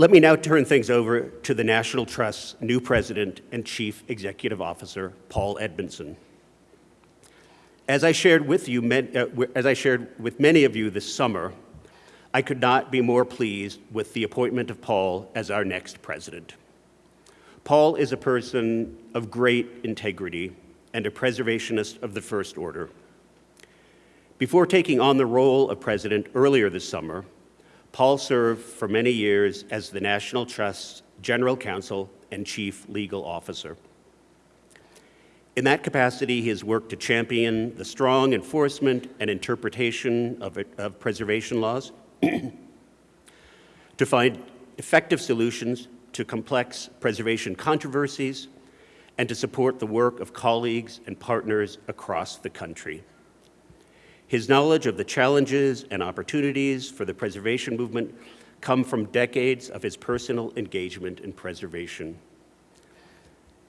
Let me now turn things over to the National Trust's new president and chief executive officer, Paul Edmondson. As I shared with you, uh, as I shared with many of you this summer, I could not be more pleased with the appointment of Paul as our next president. Paul is a person of great integrity and a preservationist of the first order. Before taking on the role of president earlier this summer, Paul served for many years as the National Trust's general counsel and chief legal officer. In that capacity, he has worked to champion the strong enforcement and interpretation of, of preservation laws, to find effective solutions to complex preservation controversies, and to support the work of colleagues and partners across the country. His knowledge of the challenges and opportunities for the preservation movement come from decades of his personal engagement in preservation.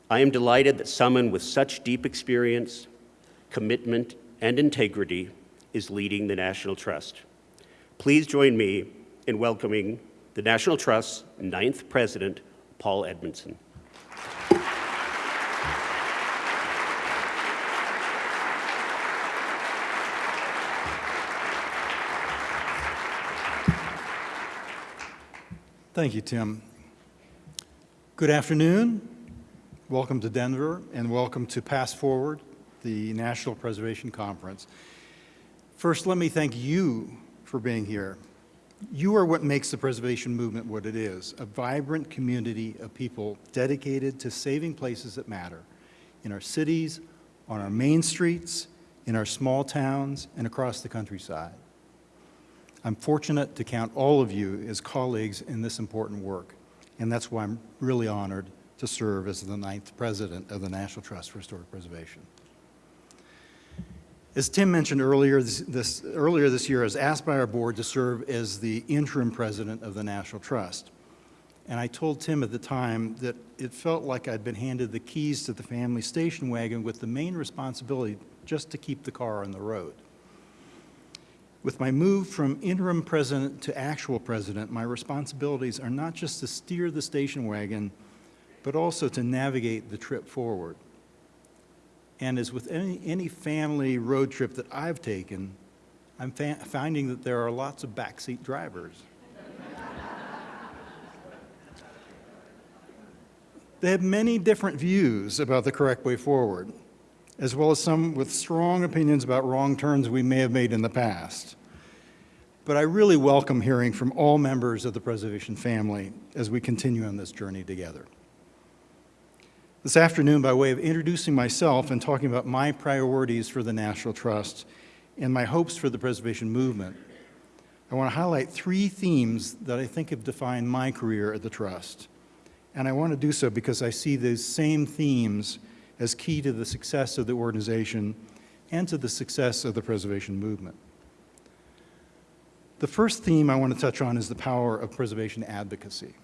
I am delighted that someone with such deep experience, commitment, and integrity is leading the National Trust. Please join me in welcoming the National Trust's ninth president, Paul Edmondson. Thank you, Tim. Good afternoon. Welcome to Denver and welcome to PastForward, the National Preservation Conference. First, let me thank you for being here. You are what makes the preservation movement what it is, a vibrant community of people dedicated to saving places that matter in our cities, on our main streets, in our small towns, and across the countryside. I'm fortunate to count all of you as colleagues in this important work, and that's why I'm really honored to serve as the ninth president of the National Trust for Historic Preservation. As Tim mentioned earlier this, this, earlier this year, I was asked by our board to serve as the interim president of the National Trust. And I told Tim at the time that it felt like I'd been handed the keys to the family station wagon with the main responsibility just to keep the car on the road. With my move from interim president to actual president, my responsibilities are not just to steer the station wagon, but also to navigate the trip forward. And as with any, any family road trip that I've taken, I'm finding that there are lots of backseat drivers. they have many different views about the correct way forward, as well as some with strong opinions about wrong turns we may have made in the past. But I really welcome hearing from all members of the preservation family as we continue on this journey together. This afternoon, by way of introducing myself and talking about my priorities for the National Trust and my hopes for the preservation movement, I want to highlight three themes that I think have defined my career at the Trust. And I want to do so because I see those same themes as key to the success of the organization and to the success of the preservation movement. The first theme I want to touch on is the power of preservation advocacy.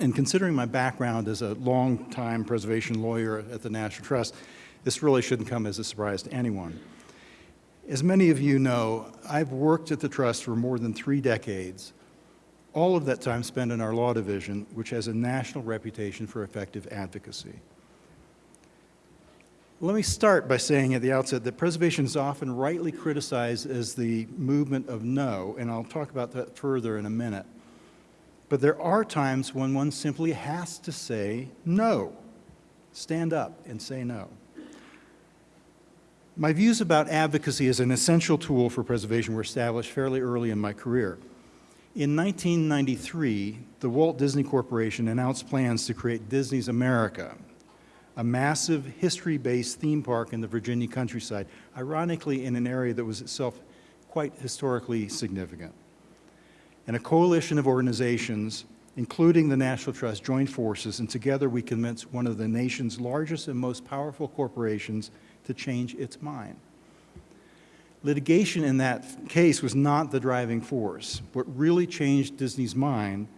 And considering my background as a long-time preservation lawyer at the National Trust, this really shouldn't come as a surprise to anyone. As many of you know, I've worked at the Trust for more than three decades, all of that time spent in our law division, which has a national reputation for effective advocacy. Let me start by saying at the outset that preservation is often rightly criticized as the movement of no, and I'll talk about that further in a minute. But there are times when one simply has to say no. Stand up and say no. My views about advocacy as an essential tool for preservation were established fairly early in my career. In 1993, the Walt Disney Corporation announced plans to create Disney's America, a massive history-based theme park in the Virginia countryside, ironically in an area that was itself quite historically significant and a coalition of organizations, including the National Trust, joined forces, and together we convinced one of the nation's largest and most powerful corporations to change its mind. Litigation in that case was not the driving force. What really changed Disney's mind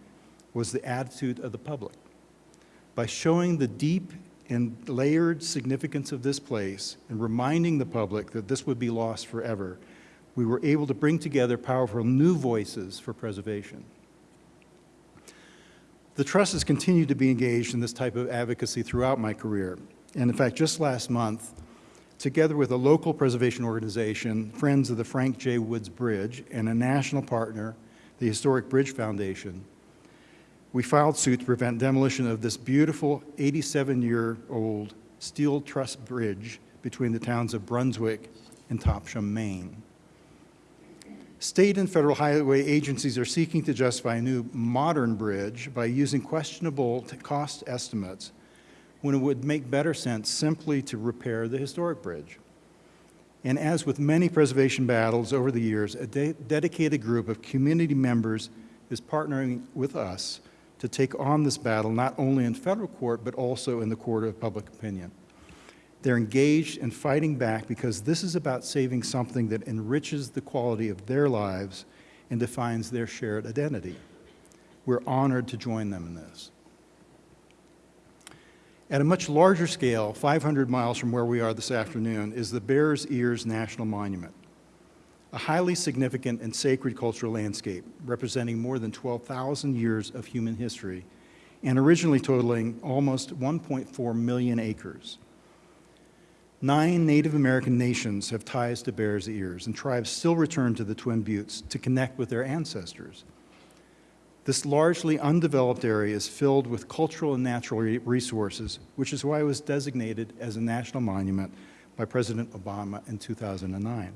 was the attitude of the public. By showing the deep and layered significance of this place and reminding the public that this would be lost forever, we were able to bring together powerful new voices for preservation. The Trust has continued to be engaged in this type of advocacy throughout my career. And in fact, just last month, together with a local preservation organization, Friends of the Frank J. Woods Bridge, and a national partner, the Historic Bridge Foundation, we filed suit to prevent demolition of this beautiful 87-year-old steel truss bridge between the towns of Brunswick and Topsham, Maine. State and federal highway agencies are seeking to justify a new modern bridge by using questionable cost estimates when it would make better sense simply to repair the historic bridge. And as with many preservation battles over the years, a de- dedicated group of community members is partnering with us to take on this battle not only in federal court but also in the court of public opinion. They're engaged and fighting back because this is about saving something that enriches the quality of their lives and defines their shared identity. We're honored to join them in this. At a much larger scale, 500 miles from where we are this afternoon, is the Bears Ears National Monument, a highly significant and sacred cultural landscape representing more than 12,000 years of human history and originally totaling almost 1.4 million acres. Nine Native American nations have ties to Bears Ears, and tribes still return to the Twin Buttes to connect with their ancestors. This largely undeveloped area is filled with cultural and natural resources, which is why it was designated as a national monument by President Obama in 2009.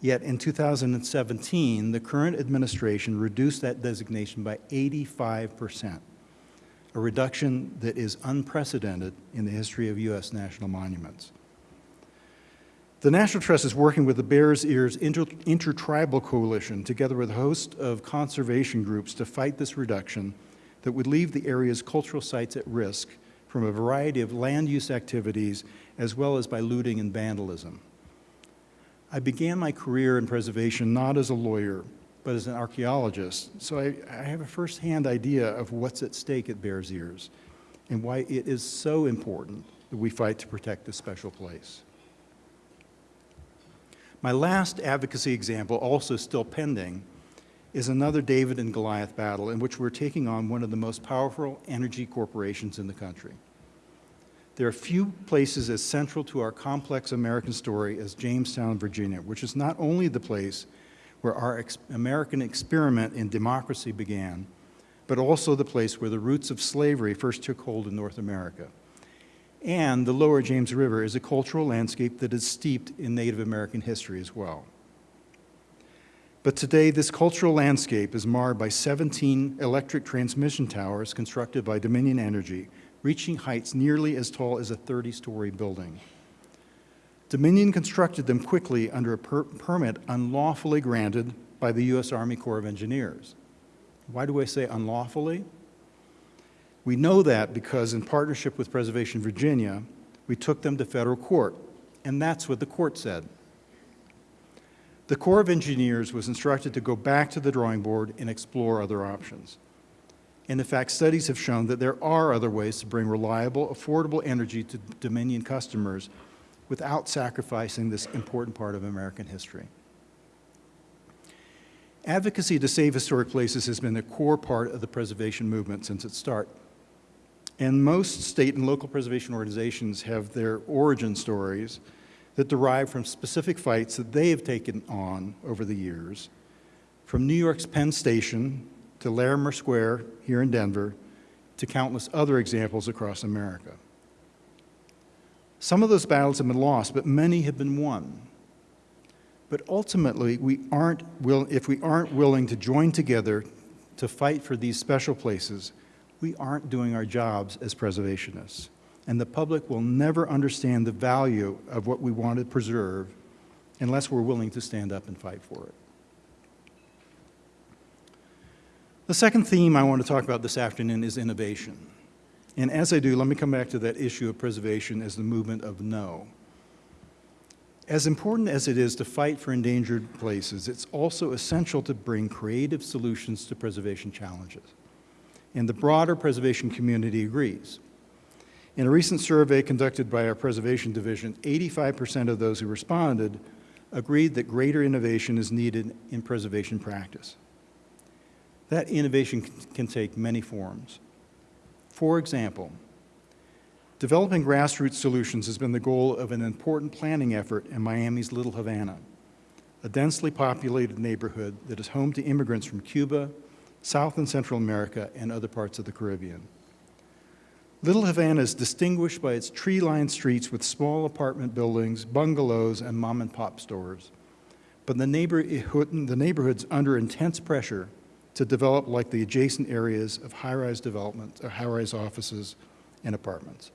Yet in 2017, the current administration reduced that designation by 85%, a reduction that is unprecedented in the history of U.S. national monuments. The National Trust is working with the Bears Ears Inter- Intertribal Coalition, together with a host of conservation groups, to fight this reduction that would leave the area's cultural sites at risk from a variety of land use activities, as well as by looting and vandalism. I began my career in preservation not as a lawyer, but as an archaeologist, so I, I have a firsthand idea of what's at stake at Bears Ears and why it is so important that we fight to protect this special place. My last advocacy example, also still pending, is another David and Goliath battle in which we're taking on one of the most powerful energy corporations in the country. There are few places as central to our complex American story as Jamestown, Virginia, which is not only the place where our ex- American experiment in democracy began, but also the place where the roots of slavery first took hold in North America. And the lower James River is a cultural landscape that is steeped in Native American history as well. But today, this cultural landscape is marred by 17 electric transmission towers constructed by Dominion Energy, reaching heights nearly as tall as a 30 story building. Dominion constructed them quickly under a per- permit unlawfully granted by the U.S. Army Corps of Engineers. Why do I say unlawfully? We know that because, in partnership with Preservation Virginia, we took them to federal court, and that's what the court said. The Corps of Engineers was instructed to go back to the drawing board and explore other options. And in fact, studies have shown that there are other ways to bring reliable, affordable energy to Dominion customers without sacrificing this important part of American history. Advocacy to save historic places has been a core part of the preservation movement since its start. And most state and local preservation organizations have their origin stories that derive from specific fights that they have taken on over the years, from New York's Penn Station to Larimer Square here in Denver to countless other examples across America. Some of those battles have been lost, but many have been won. But ultimately, we aren't will, if we aren't willing to join together to fight for these special places, we aren't doing our jobs as preservationists. And the public will never understand the value of what we want to preserve unless we're willing to stand up and fight for it. The second theme I want to talk about this afternoon is innovation. And as I do, let me come back to that issue of preservation as the movement of no. As important as it is to fight for endangered places, it's also essential to bring creative solutions to preservation challenges. And the broader preservation community agrees. In a recent survey conducted by our Preservation Division, 85% of those who responded agreed that greater innovation is needed in preservation practice. That innovation can take many forms. For example, developing grassroots solutions has been the goal of an important planning effort in Miami's Little Havana, a densely populated neighborhood that is home to immigrants from Cuba, South and Central America, and other parts of the Caribbean. Little Havana is distinguished by its tree-lined streets with small apartment buildings, bungalows, and mom-and-pop stores. But the, neighborhood, eh, the neighborhood's under intense pressure to develop like the adjacent areas of high-rise development, or high-rise offices and apartments.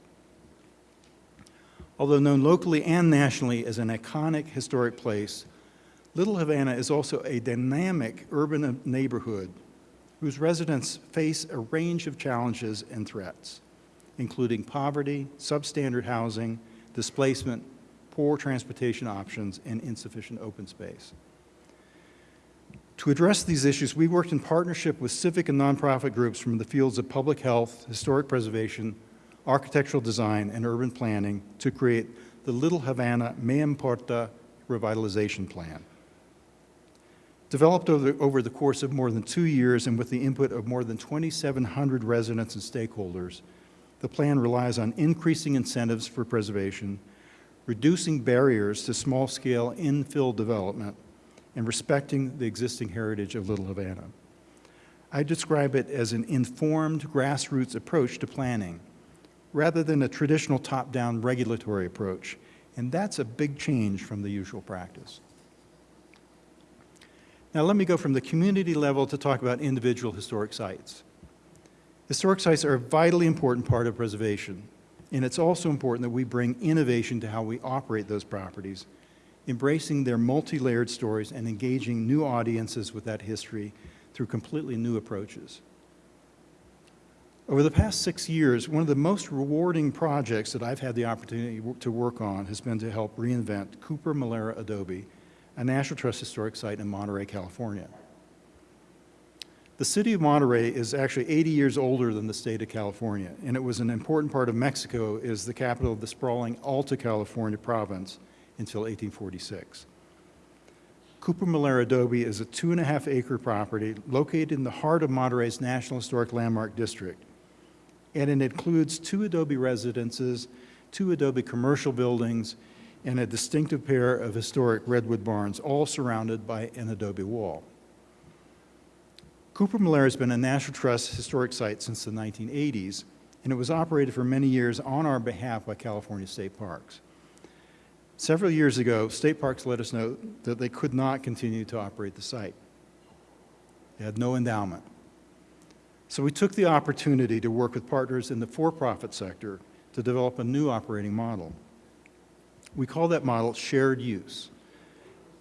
Although known locally and nationally as an iconic historic place, Little Havana is also a dynamic urban neighborhood whose residents face a range of challenges and threats, including poverty, substandard housing, displacement, poor transportation options, and insufficient open space. To address these issues, we worked in partnership with civic and nonprofit groups from the fields of public health, historic preservation, architectural design, and urban planning to create the Little Havana Me Importa Revitalization Plan. Developed over, over the course of more than two years and with the input of more than 2,700 residents and stakeholders, the plan relies on increasing incentives for preservation, reducing barriers to small-scale infill development, and respecting the existing heritage of Little Havana. I describe it as an informed grassroots approach to planning, rather than a traditional top-down regulatory approach, and that's a big change from the usual practice. Now let me go from the community level to talk about individual historic sites. Historic sites are a vitally important part of preservation, and it's also important that we bring innovation to how we operate those properties, embracing their multi-layered stories and engaging new audiences with that history through completely new approaches. Over the past six years, one of the most rewarding projects that I've had the opportunity to work on has been to help reinvent Cooper Molera Adobe, a National Trust historic site in Monterey, California. The city of Monterey is actually 80 years older than the state of California, and it was an important part of Mexico as the capital of the sprawling Alta California province until 1846. Cooper Molera Adobe is a two and a half acre property located in the heart of Monterey's National Historic Landmark District. And it includes two Adobe residences, two Adobe commercial buildings, and a distinctive pair of historic redwood barns, all surrounded by an adobe wall. Cooper Molera has been a National Trust historic site since the 1980s, and it was operated for many years on our behalf by California State Parks. Several years ago, State Parks let us know that they could not continue to operate the site. They had no endowment. So we took the opportunity to work with partners in the for-profit sector to develop a new operating model. We call that model shared use.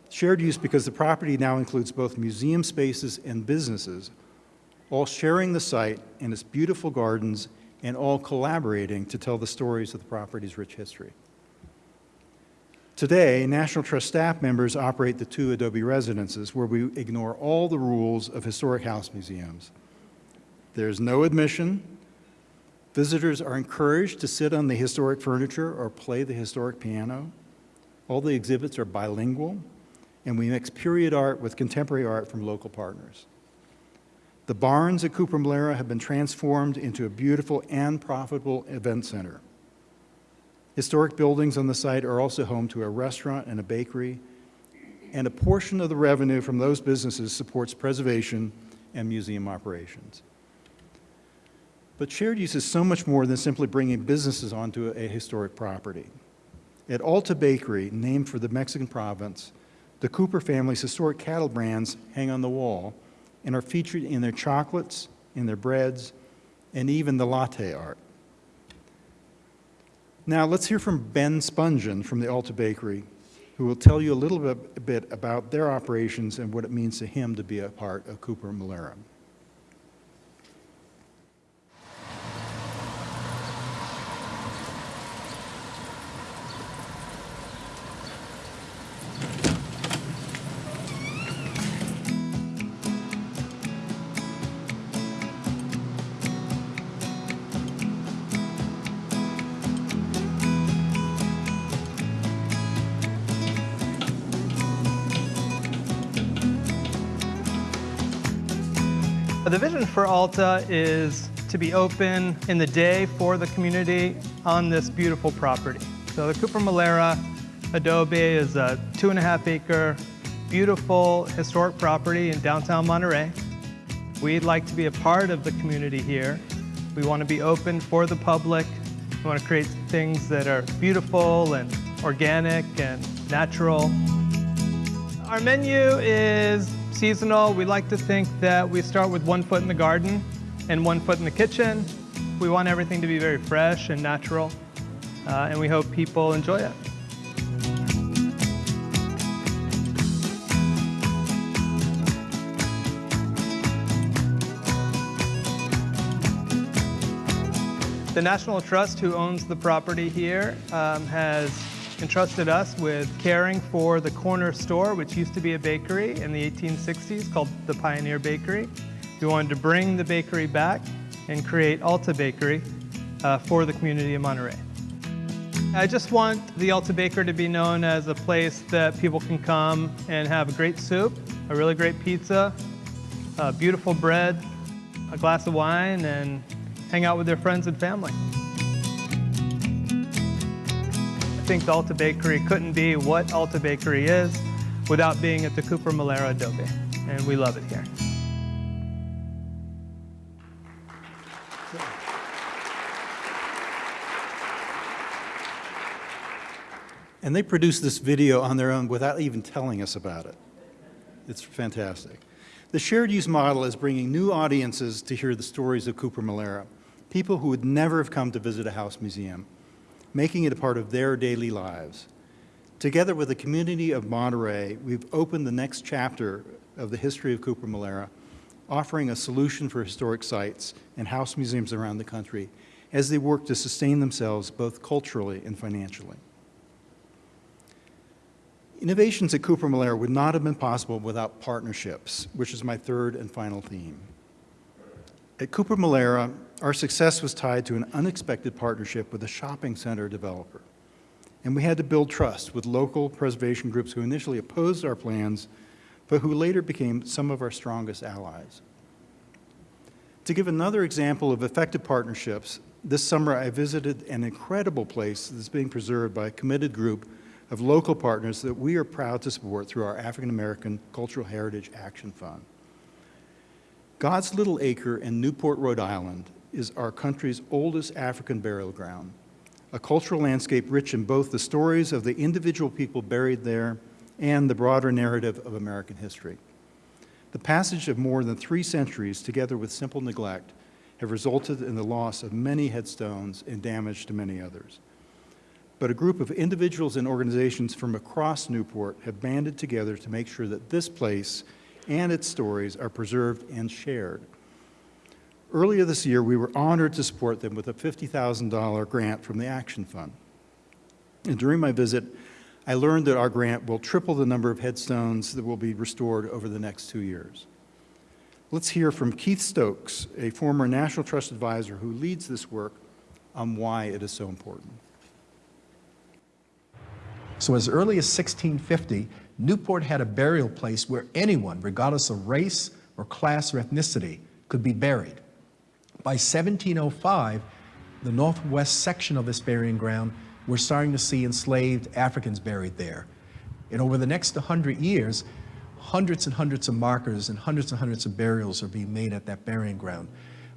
Shared use because the property now includes both museum spaces and businesses, all sharing the site and its beautiful gardens and all collaborating to tell the stories of the property's rich history. Today, National Trust staff members operate the two Adobe residences where we ignore all the rules of historic house museums. There's no admission. Visitors are encouraged to sit on the historic furniture or play the historic piano. All the exhibits are bilingual, and we mix period art with contemporary art from local partners. The barns at Cooper Molera have been transformed into a beautiful and profitable event center. Historic buildings on the site are also home to a restaurant and a bakery, and a portion of the revenue from those businesses supports preservation and museum operations. But shared use is so much more than simply bringing businesses onto a historic property. At Alta Bakery, named for the Mexican province, the Cooper family's historic cattle brands hang on the wall and are featured in their chocolates, in their breads, and even the latte art. Now let's hear from Ben Spungin from the Alta Bakery, who will tell you a little bit, bit about their operations and what it means to him to be a part of Cooper Molera. The vision for Alta is to be open in the day for the community on this beautiful property. So the Cooper Molera Adobe is a two and a half acre, beautiful historic property in downtown Monterey. We'd like to be a part of the community here. We want to be open for the public. We want to create things that are beautiful and organic and natural. Our menu is seasonal. We like to think that we start with one foot in the garden and one foot in the kitchen. We want everything to be very fresh and natural, uh, and we hope people enjoy it. The National Trust, who owns the property here, um, has entrusted us with caring for the corner store, which used to be a bakery in the 1860s called the Pioneer Bakery. We wanted to bring the bakery back and create Alta Bakery uh, for the community of Monterey. I just want the Alta Baker to be known as a place that people can come and have a great soup, a really great pizza, uh, beautiful bread, a glass of wine, and hang out with their friends and family. The Alta Bakery couldn't be what Alta Bakery is without being at the Cooper Molera Adobe, and we love it here. And they produced this video on their own without even telling us about it. It's fantastic. The shared use model is bringing new audiences to hear the stories of Cooper Molera, people who would never have come to visit a house museum, making it a part of their daily lives. Together with the community of Monterey, we've opened the next chapter of the history of Cooper Molera, offering a solution for historic sites and house museums around the country as they work to sustain themselves both culturally and financially. Innovations at Cooper Molera would not have been possible without partnerships, which is my third and final theme. At Cooper Molera, our success was tied to an unexpected partnership with a shopping center developer. And we had to build trust with local preservation groups who initially opposed our plans, but who later became some of our strongest allies. To give another example of effective partnerships, this summer I visited an incredible place that's being preserved by a committed group of local partners that we are proud to support through our African American Cultural Heritage Action Fund. God's Little Acre in Newport, Rhode Island is our country's oldest African burial ground, a cultural landscape rich in both the stories of the individual people buried there and the broader narrative of American history. The passage of more than three centuries, together with simple neglect, have resulted in the loss of many headstones and damage to many others but a group of individuals and organizations from across Newport have banded together to make sure that this place and its stories are preserved and shared. Earlier this year, we were honored to support them with a $50,000 grant from the Action Fund. And during my visit, I learned that our grant will triple the number of headstones that will be restored over the next two years. Let's hear from Keith Stokes, a former National Trust advisor who leads this work, on why it is so important. So as early as 1650, Newport had a burial place where anyone, regardless of race or class or ethnicity, could be buried. By 1705, the northwest section of this burying ground, we're starting to see enslaved Africans buried there. And over the next 100 years, hundreds and hundreds of markers and hundreds and hundreds of burials are being made at that burying ground.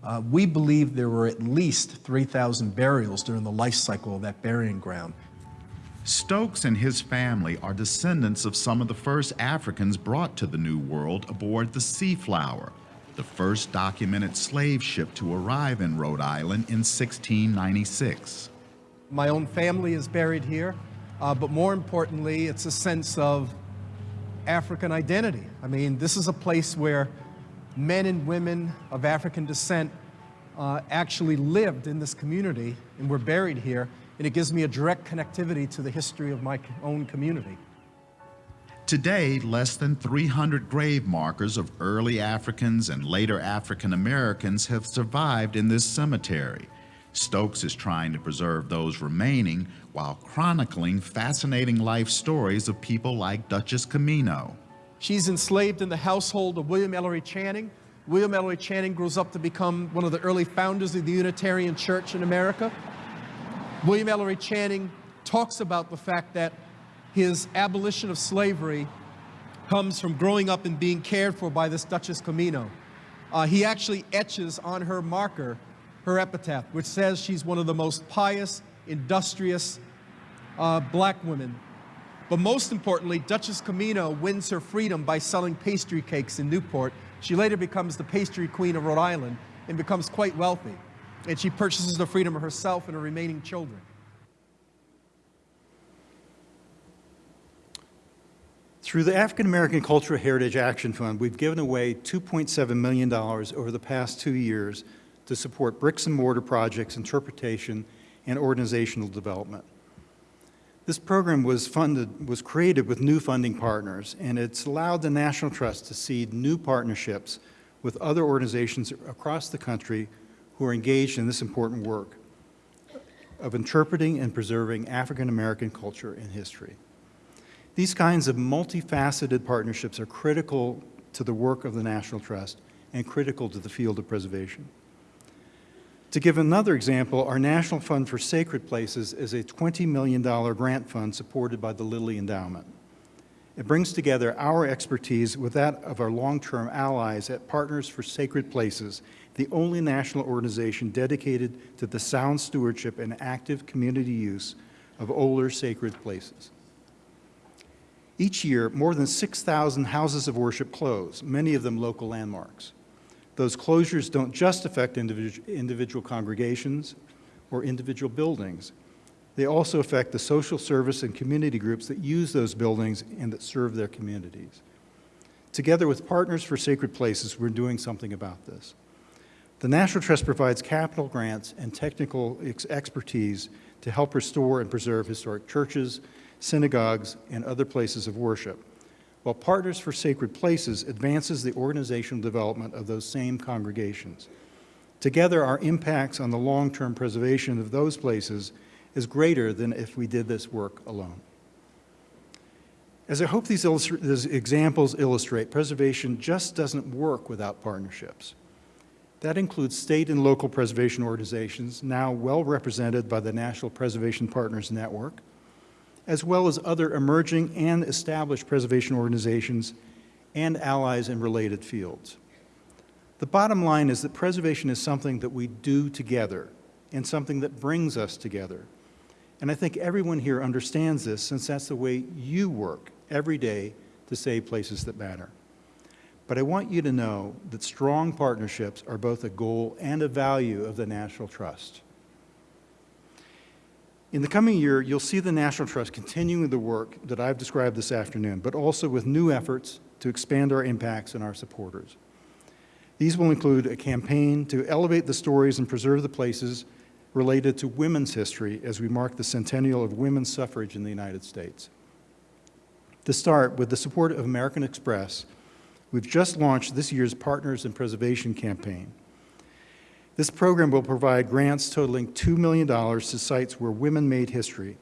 Uh, we believe there were at least 3,000 burials during the life cycle of that burying ground. Stokes and his family are descendants of some of the first Africans brought to the New World aboard the Seaflower, the first documented slave ship to arrive in Rhode Island in 1696. My own family is buried here, uh, but more importantly, it's a sense of African identity. I mean, this is a place where men and women of African descent uh, actually lived in this community and were buried here and it gives me a direct connectivity to the history of my own community. Today, less than 300 grave markers of early Africans and later African Americans have survived in this cemetery. Stokes is trying to preserve those remaining while chronicling fascinating life stories of people like Duchess Quamino. She's enslaved in the household of William Ellery Channing, William Ellery Channing grows up to become one of the early founders of the Unitarian Church in America. William Ellery Channing talks about the fact that his abolition of slavery comes from growing up and being cared for by this Duchess Quamino. Uh, he actually etches on her marker her epitaph, which says she's one of the most pious, industrious uh, black women. But most importantly, Duchess Quamino wins her freedom by selling pastry cakes in Newport. She later becomes the pastry queen of Rhode Island and becomes quite wealthy. And she purchases the freedom of herself and her remaining children. Through the African American Cultural Heritage Action Fund, we've given away $2.7 million over the past two years to support bricks and mortar projects, interpretation, and organizational development. This program was funded, was created with new funding partners, and it's allowed the National Trust to seed new partnerships with other organizations across the country who are engaged in this important work of interpreting and preserving African American culture and history. These kinds of multifaceted partnerships are critical to the work of the National Trust and critical to the field of preservation. To give another example, our National Fund for Sacred Places is a $20 million grant fund supported by the Lilly Endowment. It brings together our expertise with that of our long-term allies at Partners for Sacred Places, the only national organization dedicated to the sound stewardship and active community use of older sacred places. Each year, more than 6,000 houses of worship close, many of them local landmarks. Those closures don't just affect individual, individual congregations or individual buildings. They also affect the social service and community groups that use those buildings and that serve their communities. Together with Partners for Sacred Places, we're doing something about this. The National Trust provides capital grants and technical ex expertise to help restore and preserve historic churches, synagogues, and other places of worship, while Partners for Sacred Places advances the organizational development of those same congregations. Together, our impacts on the long-term preservation of those places is greater than if we did this work alone. As I hope these, these, examples illustrate, preservation just doesn't work without partnerships. That includes state and local preservation organizations, now well represented by the National Preservation Partners Network, as well as other emerging and established preservation organizations and allies in related fields. The bottom line is that preservation is something that we do together and something that brings us together. And I think everyone here understands this since that's the way you work every day to save places that matter. But I want you to know that strong partnerships are both a goal and a value of the National Trust. In the coming year, you'll see the National Trust continuing the work that I've described this afternoon, but also with new efforts to expand our impacts and our supporters. These will include a campaign to elevate the stories and preserve the places related to women's history as we mark the centennial of women's suffrage in the United States. To start, with the support of American Express, we've just launched this year's Partners in Preservation campaign. This program will provide grants totaling $2 million to sites where women made history,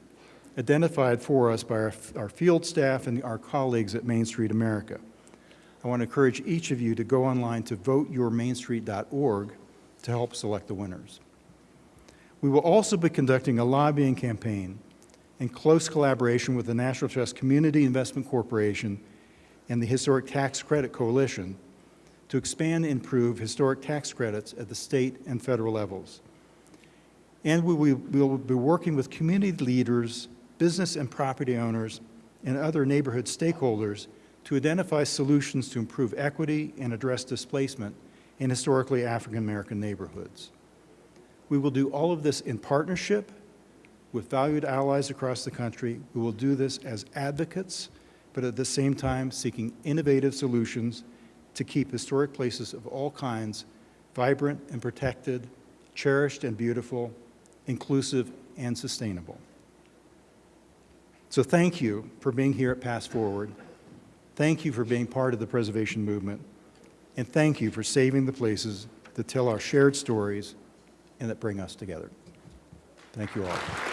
identified for us by our, our, field staff and our colleagues at Main Street America. I want to encourage each of you to go online to voteyourmainstreet.org to help select the winners. We will also be conducting a lobbying campaign in close collaboration with the National Trust Community Investment Corporation and the Historic Tax Credit Coalition to expand and improve historic tax credits at the state and federal levels. And we will be working with community leaders, business and property owners, and other neighborhood stakeholders to identify solutions to improve equity and address displacement in historically African American neighborhoods. We will do all of this in partnership with valued allies across the country. We will do this as advocates, but at the same time seeking innovative solutions to keep historic places of all kinds vibrant and protected, cherished and beautiful, inclusive and sustainable. So thank you for being here at PastForward. Thank you for being part of the preservation movement. And thank you for saving the places that tell our shared stories and that bring us together. Thank you all.